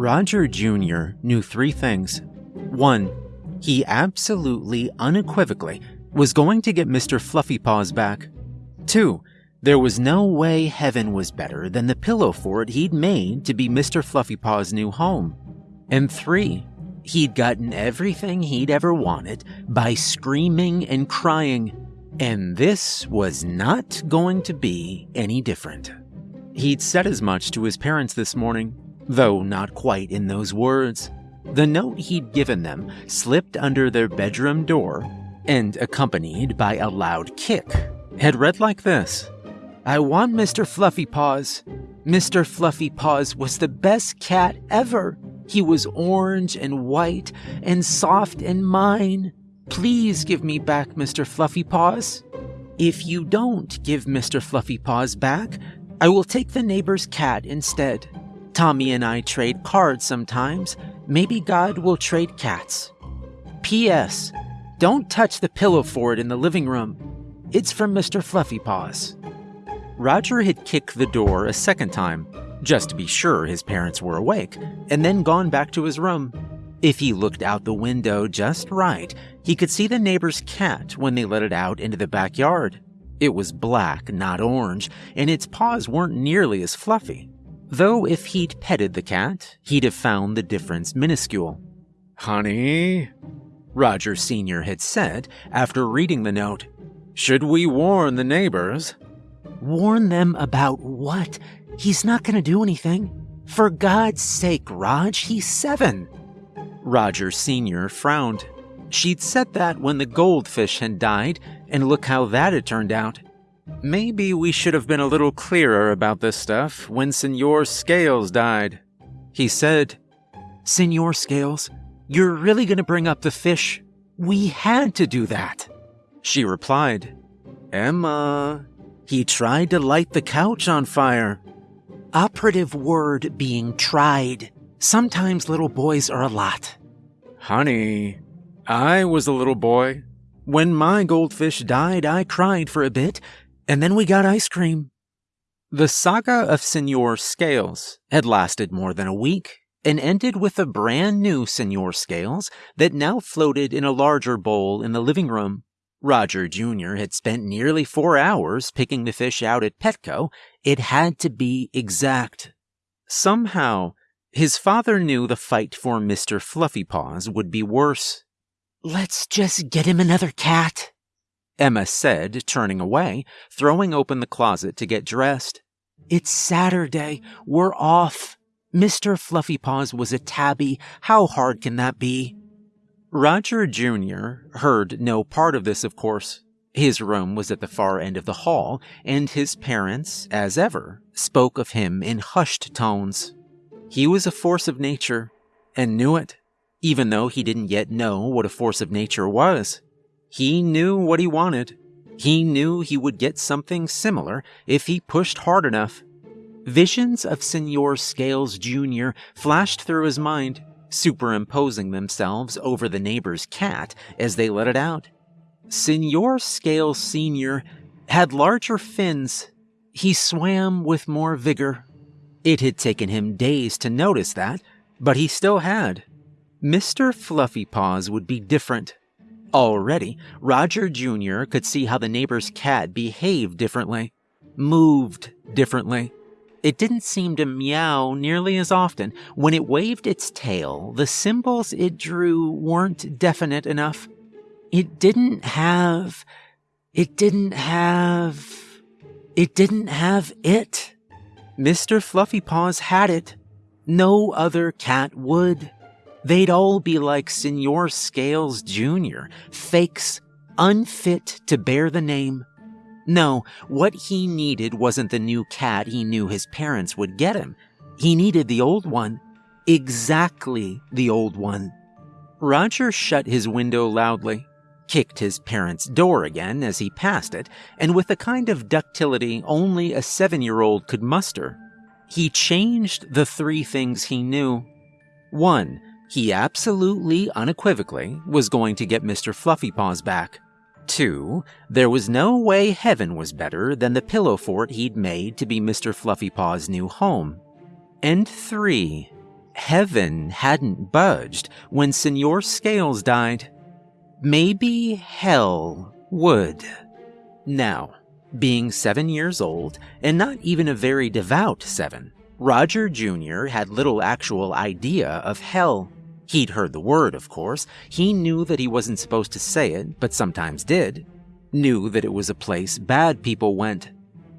Roger Jr. knew three things. One, he absolutely, unequivocally, was going to get Mr. Fluffy Paws back. Two, there was no way heaven was better than the pillow fort he'd made to be Mr. Fluffy Paws' new home. And three, he'd gotten everything he'd ever wanted by screaming and crying, and this was not going to be any different. He'd said as much to his parents this morning, though not quite in those words. The note he'd given them slipped under their bedroom door and, accompanied by a loud kick, had read like this I want Mr. Fluffy Paws. Mr. Fluffy Paws was the best cat ever. He was orange and white and soft and mine. Please give me back Mr. Fluffy Paws. If you don't give Mr. Fluffy Paws back, I will take the neighbor's cat instead. Tommy and I trade cards sometimes. Maybe God will trade cats. P.S. Don't touch the pillow fort in the living room. It's from Mr. Fluffy Paws. Roger had kicked the door a second time, just to be sure his parents were awake, and then gone back to his room. If he looked out the window just right, he could see the neighbor's cat when they let it out into the backyard. It was black, not orange, and its paws weren't nearly as fluffy. Though if he'd petted the cat, he'd have found the difference minuscule. Honey, Roger Sr. had said after reading the note, should we warn the neighbors? Warn them about what? He's not going to do anything. For God's sake, Rog, he's seven. Roger Sr. frowned. She'd said that when the goldfish had died, and look how that had turned out. Maybe we should have been a little clearer about this stuff when Senor Scales died. He said, Senor Scales, you're really going to bring up the fish? We had to do that. She replied, Emma, he tried to light the couch on fire. Operative word being tried. Sometimes little boys are a lot. Honey, I was a little boy. When my goldfish died, I cried for a bit, and then we got ice cream. The saga of Senor Scales had lasted more than a week and ended with a brand new Senor Scales that now floated in a larger bowl in the living room. Roger Jr. had spent nearly four hours picking the fish out at Petco. It had to be exact. Somehow, his father knew the fight for Mr. Fluffy Paws would be worse. Let's just get him another cat, Emma said, turning away, throwing open the closet to get dressed. It's Saturday. We're off. Mr. Fluffy Paws was a tabby. How hard can that be? Roger Jr. heard no part of this, of course. His room was at the far end of the hall, and his parents, as ever, spoke of him in hushed tones. He was a force of nature, and knew it, even though he didn't yet know what a force of nature was. He knew what he wanted. He knew he would get something similar if he pushed hard enough. Visions of Senor Scales Jr. flashed through his mind, superimposing themselves over the neighbor's cat as they let it out. Senor Scales Sr. had larger fins. He swam with more vigor. It had taken him days to notice that, but he still had. Mr. Fluffy Paws would be different. Already, Roger Jr. could see how the neighbor's cat behaved differently, moved differently. It didn't seem to meow nearly as often. When it waved its tail, the symbols it drew weren't definite enough. It didn't have. It didn't have. It didn't have it. Mr. Fluffy Paws had it. No other cat would. They'd all be like Senor Scales Jr., fakes, unfit to bear the name. No, what he needed wasn't the new cat he knew his parents would get him. He needed the old one. Exactly the old one. Roger shut his window loudly, kicked his parents' door again as he passed it, and with a kind of ductility only a seven year old could muster, he changed the three things he knew. One, he absolutely, unequivocally, was going to get Mr. Fluffypaws back. Two, there was no way heaven was better than the pillow fort he'd made to be Mr. Fluffypaw's new home. And three, Heaven hadn't budged when Senor Scales died. Maybe hell would. Now, being seven years old, and not even a very devout seven, Roger Jr. had little actual idea of hell. He'd heard the word, of course. He knew that he wasn't supposed to say it, but sometimes did. Knew that it was a place bad people went.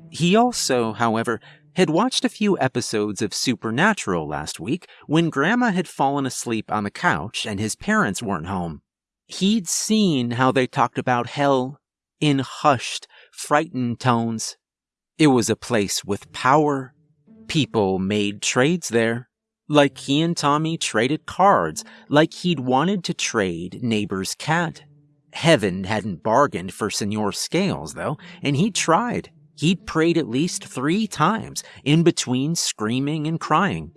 He also, however, had watched a few episodes of Supernatural last week when Grandma had fallen asleep on the couch and his parents weren't home. He'd seen how they talked about hell in hushed, frightened tones. It was a place with power. People made trades there. Like he and Tommy traded cards, like he'd wanted to trade neighbor's cat. Heaven hadn't bargained for Senor Scales, though, and he tried. He'd prayed at least three times, in between screaming and crying.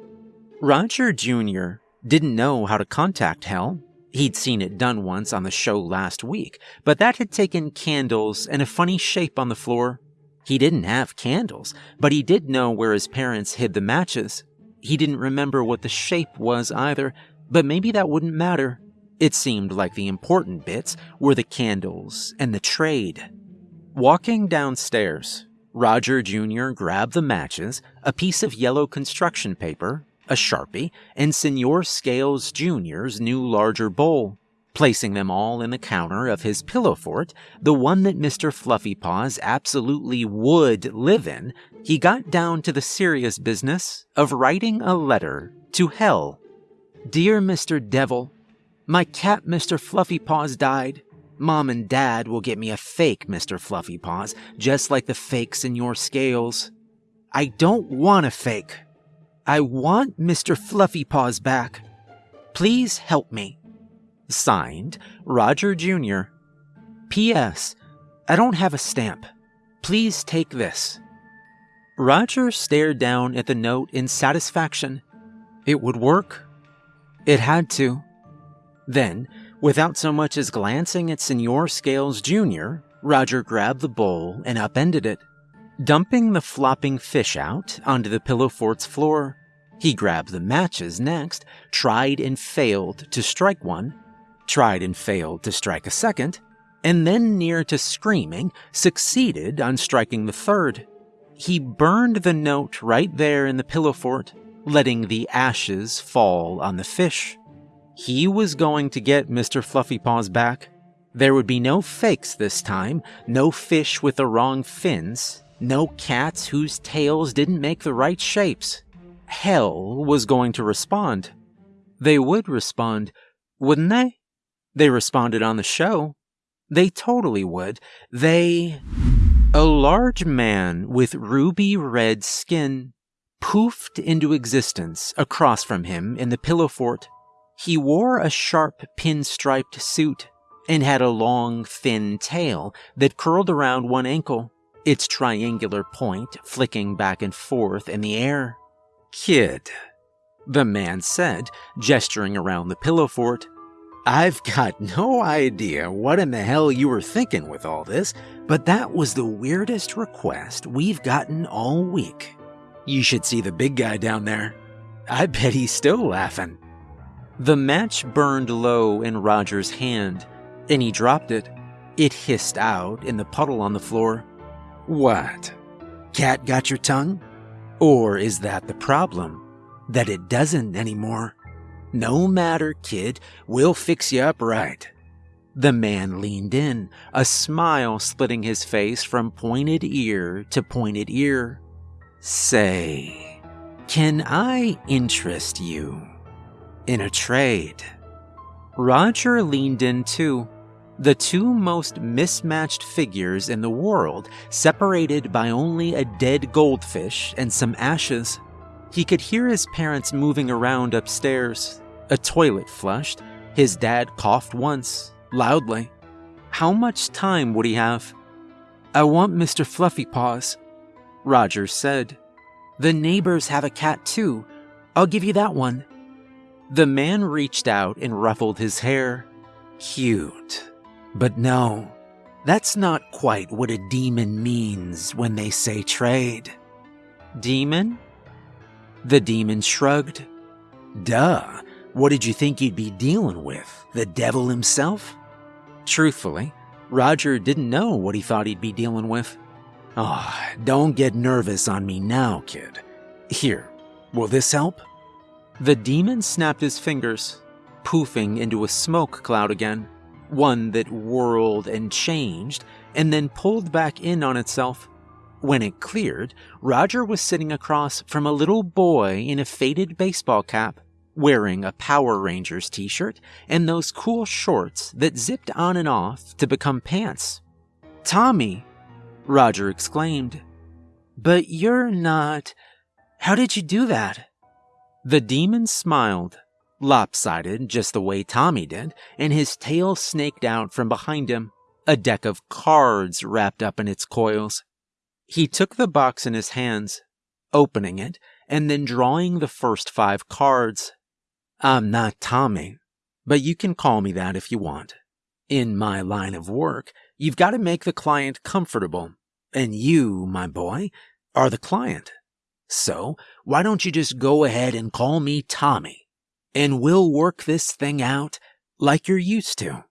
Roger Jr. didn't know how to contact Hell. He'd seen it done once on the show last week, but that had taken candles and a funny shape on the floor. He didn't have candles, but he did know where his parents hid the matches. He didn't remember what the shape was either, but maybe that wouldn't matter. It seemed like the important bits were the candles and the trade. Walking downstairs, Roger Jr. grabbed the matches, a piece of yellow construction paper, a Sharpie, and Senor Scales Jr.'s new larger bowl. Placing them all in the counter of his pillow fort, the one that Mr. Fluffy Paws absolutely would live in, he got down to the serious business of writing a letter to Hell. Dear Mr. Devil, my cat Mr. Fluffy Paws died. Mom and Dad will get me a fake Mr. Fluffy Paws, just like the fakes in your scales. I don't want a fake. I want Mr. Fluffy Paws back. Please help me. Signed, Roger Jr. P.S. I don't have a stamp. Please take this. Roger stared down at the note in satisfaction. It would work. It had to. Then, without so much as glancing at Senor Scales Jr., Roger grabbed the bowl and upended it. Dumping the flopping fish out onto the pillow fort's floor, he grabbed the matches next, tried and failed to strike one, tried and failed to strike a second, and then, near to screaming, succeeded on striking the third. He burned the note right there in the pillow fort, letting the ashes fall on the fish. He was going to get Mr. Fluffy Paws back. There would be no fakes this time, no fish with the wrong fins, no cats whose tails didn't make the right shapes. Hell was going to respond. They would respond, wouldn't they? They responded on the show. They totally would. They. A large man with ruby red skin poofed into existence across from him in the pillow fort. He wore a sharp pinstriped suit and had a long, thin tail that curled around one ankle its triangular point flicking back and forth in the air. Kid, the man said, gesturing around the pillow fort. I've got no idea what in the hell you were thinking with all this, but that was the weirdest request we've gotten all week. You should see the big guy down there. I bet he's still laughing. The match burned low in Roger's hand, and he dropped it. It hissed out in the puddle on the floor. What? Cat got your tongue? Or is that the problem? That it doesn't anymore? No matter, kid, we'll fix you up right. The man leaned in, a smile splitting his face from pointed ear to pointed ear. Say, can I interest you in a trade? Roger leaned in too, the two most mismatched figures in the world, separated by only a dead goldfish and some ashes. He could hear his parents moving around upstairs. A toilet flushed. His dad coughed once, loudly. How much time would he have? I want Mr. Fluffy Paws, Roger said. The neighbors have a cat too. I'll give you that one. The man reached out and ruffled his hair. Cute. But no, that's not quite what a demon means when they say trade. Demon? The demon shrugged. Duh. What did you think you'd be dealing with? The devil himself? Truthfully, Roger didn't know what he thought he'd be dealing with. Oh, don't get nervous on me now, kid. Here, will this help? The demon snapped his fingers, poofing into a smoke cloud again, one that whirled and changed and then pulled back in on itself. When it cleared, Roger was sitting across from a little boy in a faded baseball cap wearing a Power Rangers t shirt and those cool shorts that zipped on and off to become pants. Tommy, Roger exclaimed. But you're not. How did you do that? The demon smiled, lopsided just the way Tommy did, and his tail snaked out from behind him, a deck of cards wrapped up in its coils. He took the box in his hands, opening it, and then drawing the first five cards. I'm not Tommy, but you can call me that if you want. In my line of work, you've got to make the client comfortable, and you, my boy, are the client. So, why don't you just go ahead and call me Tommy, and we'll work this thing out like you're used to.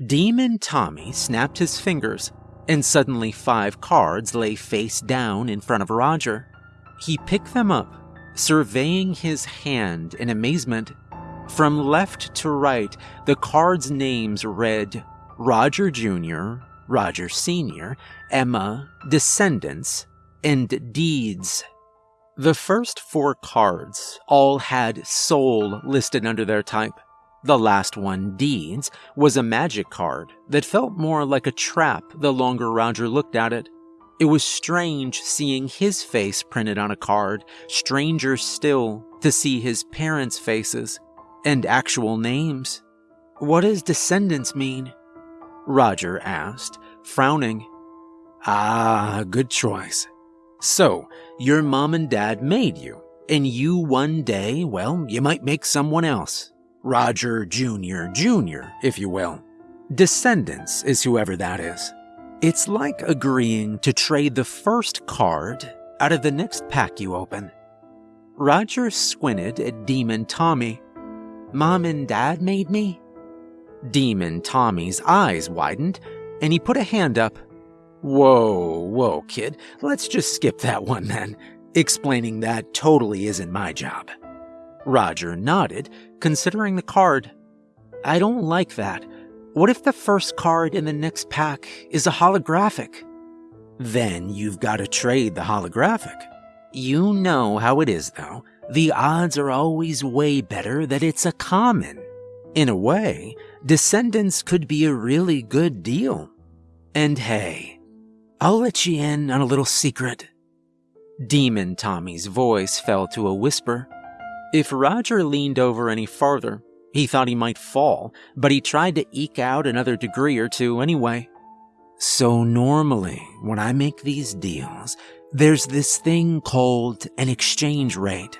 Demon Tommy snapped his fingers, and suddenly five cards lay face down in front of Roger. He picked them up surveying his hand in amazement. From left to right, the card's names read Roger Jr., Roger Sr., Emma, Descendants, and Deeds. The first four cards all had Soul listed under their type. The last one, Deeds, was a magic card that felt more like a trap the longer Roger looked at it. It was strange seeing his face printed on a card, stranger still to see his parents' faces and actual names. What does descendants mean? Roger asked, frowning. Ah, good choice. So, your mom and dad made you, and you one day, well, you might make someone else. Roger Jr. Jr., if you will. Descendants is whoever that is. It's like agreeing to trade the first card out of the next pack you open. Roger squinted at Demon Tommy. Mom and Dad made me? Demon Tommy's eyes widened, and he put a hand up. Whoa, whoa, kid, let's just skip that one then. Explaining that totally isn't my job. Roger nodded, considering the card. I don't like that. What if the first card in the next pack is a holographic? Then you've got to trade the holographic. You know how it is, though. The odds are always way better that it's a common. In a way, Descendants could be a really good deal. And hey, I'll let you in on a little secret. Demon Tommy's voice fell to a whisper. If Roger leaned over any farther, he thought he might fall, but he tried to eke out another degree or two anyway. So normally, when I make these deals, there's this thing called an exchange rate.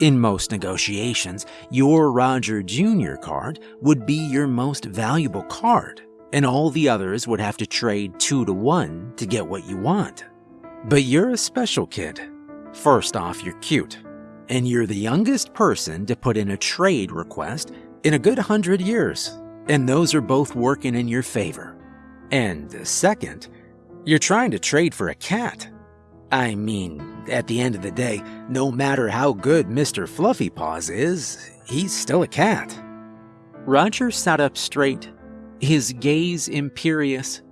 In most negotiations, your Roger Jr. card would be your most valuable card, and all the others would have to trade two to one to get what you want. But you're a special kid. First off, you're cute, and you're the youngest person to put in a trade request in a good hundred years, and those are both working in your favor. And second, you're trying to trade for a cat. I mean, at the end of the day, no matter how good Mr. Fluffy Paws is, he's still a cat. Roger sat up straight, his gaze imperious,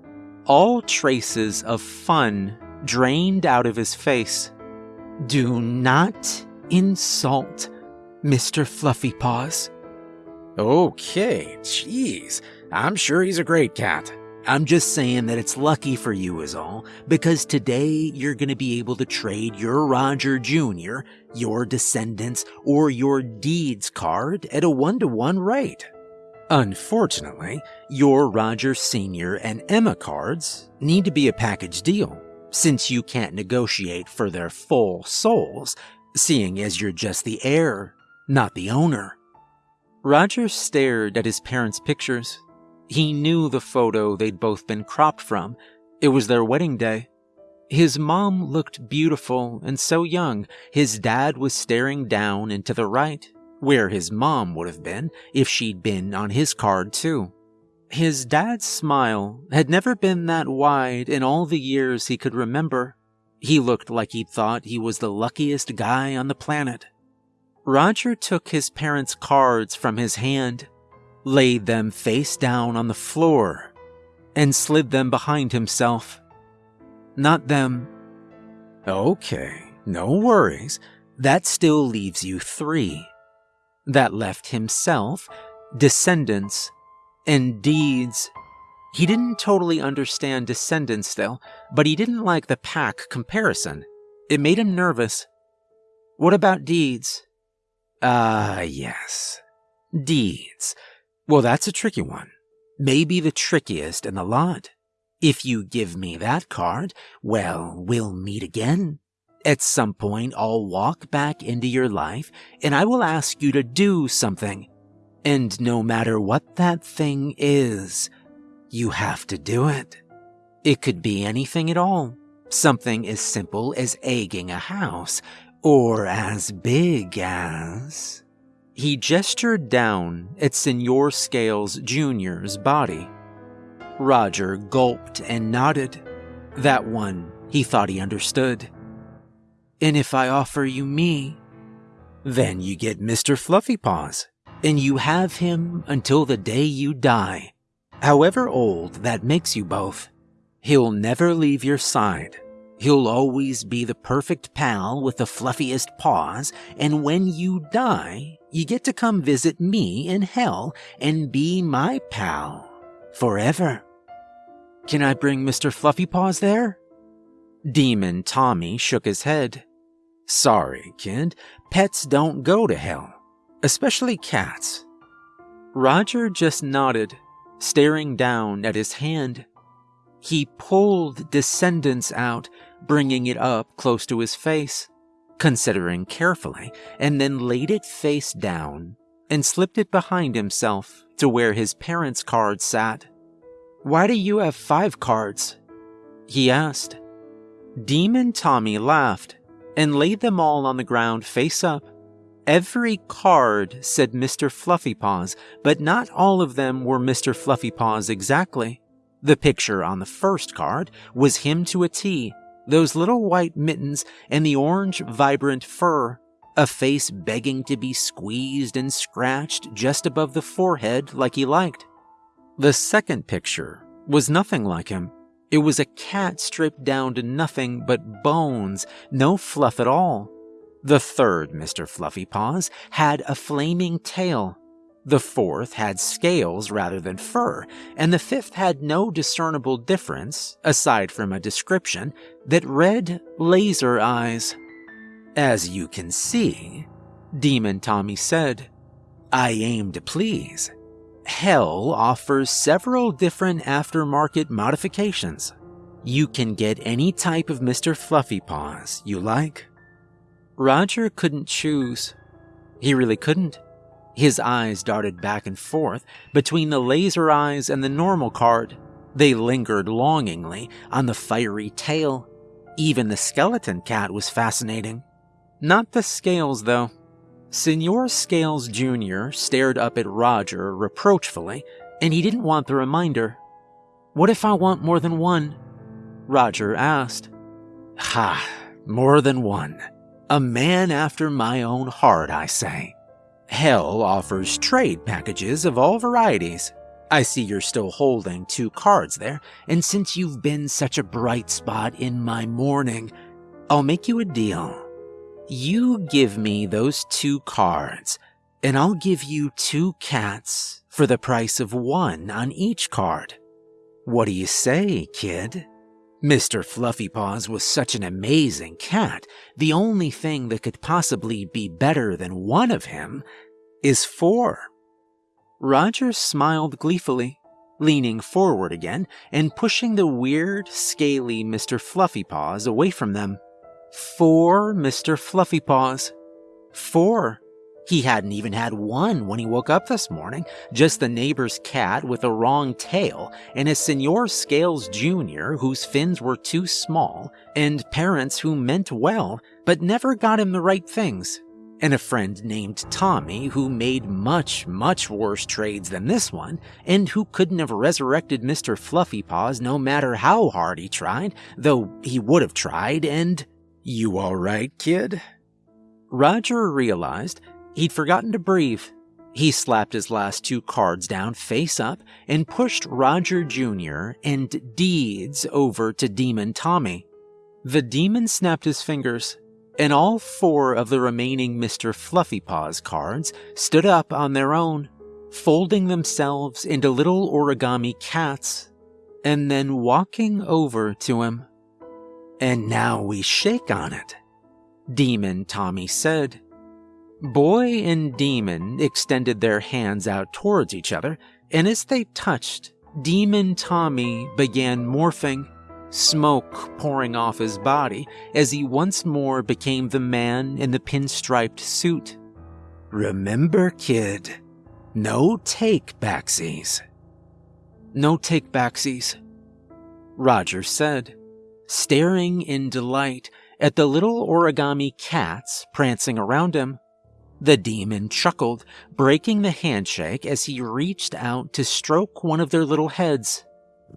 all traces of fun drained out of his face. Do not insult Mr. Fluffy Paws. Okay, jeez. I'm sure he's a great cat. I'm just saying that it's lucky for you, is all, because today you're going to be able to trade your Roger Jr., your Descendants, or your Deeds card at a one to one rate. Unfortunately, your Roger Sr. and Emma cards need to be a package deal, since you can't negotiate for their full souls, seeing as you're just the heir, not the owner. Roger stared at his parents' pictures. He knew the photo they'd both been cropped from. It was their wedding day. His mom looked beautiful and so young. His dad was staring down and to the right, where his mom would have been if she'd been on his card too. His dad's smile had never been that wide in all the years he could remember. He looked like he'd thought he was the luckiest guy on the planet. Roger took his parents' cards from his hand, laid them face down on the floor, and slid them behind himself. Not them. Okay, no worries. That still leaves you three. That left himself, descendants, and deeds. He didn't totally understand descendants though, but he didn't like the pack comparison. It made him nervous. What about deeds? Ah, uh, yes. Deeds. Well, that's a tricky one. Maybe the trickiest in the lot. If you give me that card, well, we'll meet again. At some point, I'll walk back into your life and I will ask you to do something. And no matter what that thing is, you have to do it. It could be anything at all. Something as simple as egging a house, or as big as. He gestured down at Senor Scales Jr.'s body. Roger gulped and nodded. That one he thought he understood. And if I offer you me, then you get Mr. Fluffy Paws, and you have him until the day you die. However old that makes you both, he'll never leave your side. He'll always be the perfect pal with the fluffiest paws, and when you die, you get to come visit me in hell and be my pal forever. Can I bring Mr. Fluffy Paws there? Demon Tommy shook his head. Sorry, kid, pets don't go to hell, especially cats. Roger just nodded, staring down at his hand. He pulled Descendants out, bringing it up close to his face, considering carefully, and then laid it face down and slipped it behind himself to where his parents' card sat. Why do you have five cards? He asked. Demon Tommy laughed and laid them all on the ground face up. Every card said Mr. Fluffypaws, but not all of them were Mr. Fluffypaws exactly. The picture on the first card was him to a T, those little white mittens and the orange, vibrant fur, a face begging to be squeezed and scratched just above the forehead like he liked. The second picture was nothing like him. It was a cat stripped down to nothing but bones, no fluff at all. The third Mr. Fluffypaws had a flaming tail. The fourth had scales rather than fur, and the fifth had no discernible difference, aside from a description, that read laser eyes. As you can see, Demon Tommy said, I aim to please. Hell offers several different aftermarket modifications. You can get any type of Mr. Fluffy Paws you like. Roger couldn't choose. He really couldn't. His eyes darted back and forth between the laser eyes and the normal card. They lingered longingly on the fiery tail. Even the skeleton cat was fascinating. Not the scales, though. Senor Scales Jr. stared up at Roger reproachfully, and he didn't want the reminder. What if I want more than one? Roger asked. Ha, more than one. A man after my own heart, I say. Hell offers trade packages of all varieties. I see you're still holding two cards there, and since you've been such a bright spot in my morning, I'll make you a deal. You give me those two cards, and I'll give you two cats for the price of one on each card. What do you say, kid? Mr. Fluffypaws was such an amazing cat, the only thing that could possibly be better than one of him is four. Roger smiled gleefully, leaning forward again and pushing the weird, scaly Mr. Fluffypaws away from them. Four Mr. Fluffypaws. Four. He hadn't even had one when he woke up this morning, just the neighbor's cat with a wrong tail, and a Senor Scales Jr. whose fins were too small, and parents who meant well, but never got him the right things. and a friend named Tommy who made much, much worse trades than this one, and who couldn't have resurrected Mr. Fluffy Paws no matter how hard he tried, though he would have tried, and. You alright, kid? Roger realized he'd forgotten to breathe. He slapped his last two cards down face up and pushed Roger Jr. and Deeds over to Demon Tommy. The demon snapped his fingers and all four of the remaining Mr. Fluffy Paws cards stood up on their own, folding themselves into little origami cats, and then walking over to him. And now we shake on it, Demon Tommy said. Boy and Demon extended their hands out towards each other, and as they touched, Demon Tommy began morphing smoke pouring off his body as he once more became the man in the pinstriped suit. Remember, kid, no take backsies. No take backsies, Roger said, staring in delight at the little origami cats prancing around him. The demon chuckled, breaking the handshake as he reached out to stroke one of their little heads.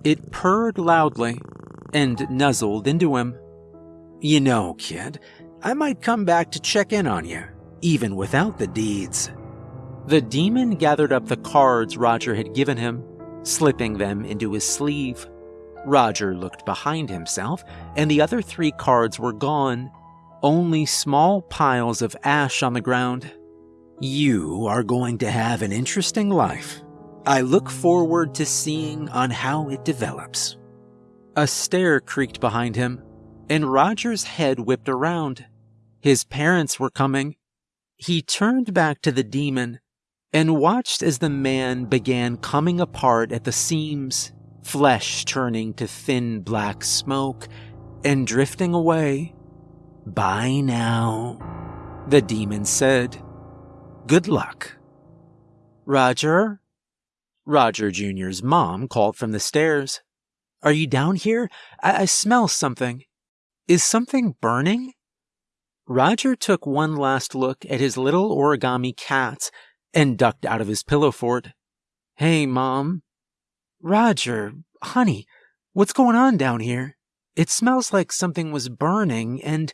It purred loudly, and nuzzled into him. You know, kid, I might come back to check in on you, even without the deeds. The demon gathered up the cards Roger had given him, slipping them into his sleeve. Roger looked behind himself, and the other three cards were gone, only small piles of ash on the ground. You are going to have an interesting life. I look forward to seeing on how it develops. A stair creaked behind him, and Roger's head whipped around. His parents were coming. He turned back to the demon and watched as the man began coming apart at the seams, flesh turning to thin black smoke and drifting away. Bye now, the demon said. Good luck. Roger? Roger Jr.'s mom called from the stairs. Are you down here? I, I smell something. Is something burning? Roger took one last look at his little origami cats and ducked out of his pillow fort. Hey, Mom. Roger, honey, what's going on down here? It smells like something was burning and.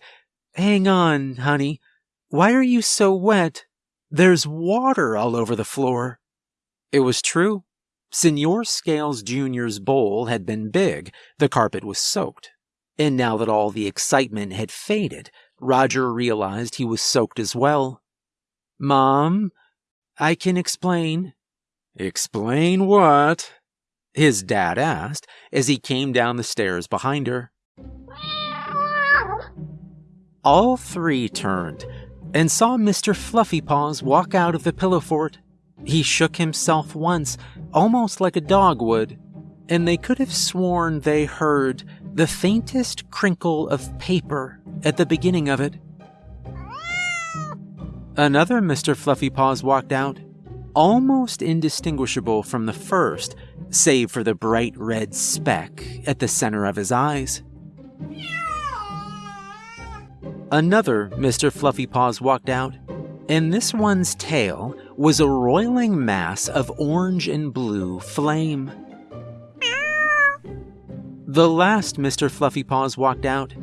Hang on, honey. Why are you so wet? There's water all over the floor. It was true. Senor Scales Jr.'s bowl had been big, the carpet was soaked. And now that all the excitement had faded, Roger realized he was soaked as well. Mom, I can explain. Explain what? His dad asked as he came down the stairs behind her. All three turned and saw Mr. Fluffy Paws walk out of the pillow fort. He shook himself once, almost like a dog would, and they could have sworn they heard the faintest crinkle of paper at the beginning of it. Another Mr. Fluffy Paws walked out, almost indistinguishable from the first, save for the bright red speck at the center of his eyes. Another Mr. Fluffy Paws walked out, and this one's tail was a roiling mass of orange and blue flame. The last Mr. Fluffy Paws walked out,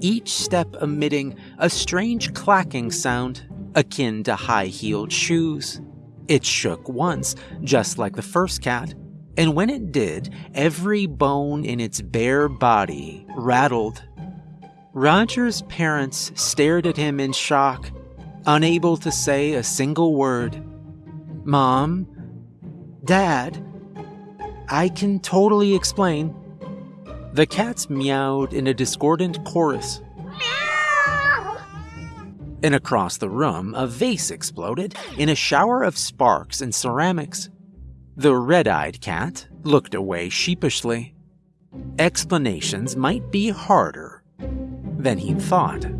each step emitting a strange clacking sound akin to high heeled shoes. It shook once, just like the first cat, and when it did, every bone in its bare body rattled. Roger's parents stared at him in shock, unable to say a single word. Mom, Dad, I can totally explain. The cats meowed in a discordant chorus. And across the room, a vase exploded in a shower of sparks and ceramics. The red eyed cat looked away sheepishly. Explanations might be harder than he'd thought.